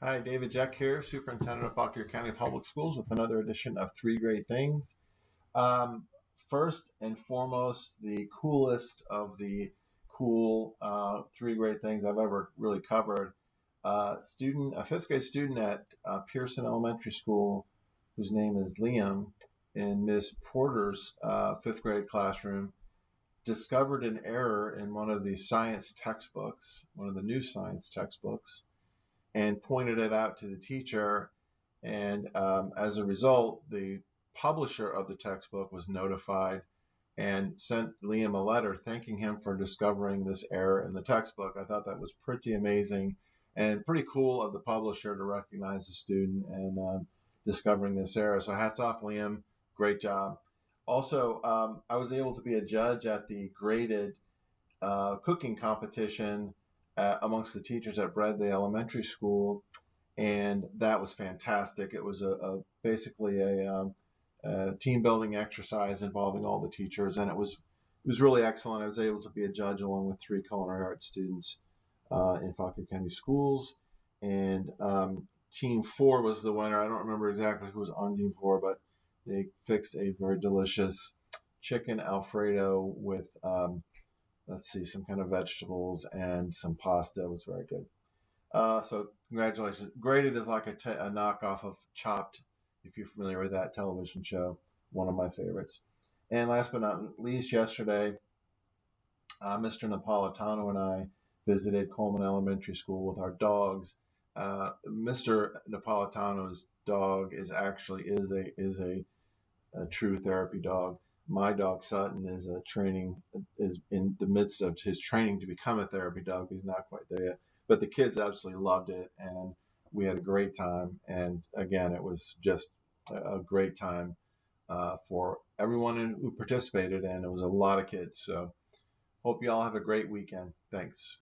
Hi, David Jeck here, Superintendent of Fauquier County Public Schools with another edition of Three Great Things. Um, first and foremost, the coolest of the cool uh, three great things I've ever really covered. Uh, student, a fifth grade student at uh, Pearson Elementary School, whose name is Liam, in Miss Porter's uh, fifth grade classroom, discovered an error in one of the science textbooks, one of the new science textbooks and pointed it out to the teacher. And um, as a result, the publisher of the textbook was notified and sent Liam a letter thanking him for discovering this error in the textbook. I thought that was pretty amazing and pretty cool of the publisher to recognize the student and um, discovering this error. So hats off, Liam. Great job. Also, um, I was able to be a judge at the graded uh, cooking competition uh, amongst the teachers at Bradley Elementary School, and that was fantastic. It was a, a basically a, um, a, team building exercise involving all the teachers, and it was it was really excellent. I was able to be a judge along with three culinary arts students uh, in Fauquier County Schools, and um, Team Four was the winner. I don't remember exactly who was on Team Four, but they fixed a very delicious chicken alfredo with um, let's see, some kind of vegetables and some pasta. Was very good. Uh, so congratulations. Graded is like a knockoff of Chopped, if you're familiar with that television show, one of my favorites. And last but not least, yesterday, uh, Mr. Napolitano and I visited Coleman Elementary School with our dogs. Uh, Mr. Napolitano's dog is actually is a is a, a true therapy dog my dog Sutton is a training is in the midst of his training to become a therapy dog. He's not quite there yet, but the kids absolutely loved it, and we had a great time. And again, it was just a great time uh, for everyone who participated, and it was a lot of kids. So, hope you all have a great weekend. Thanks.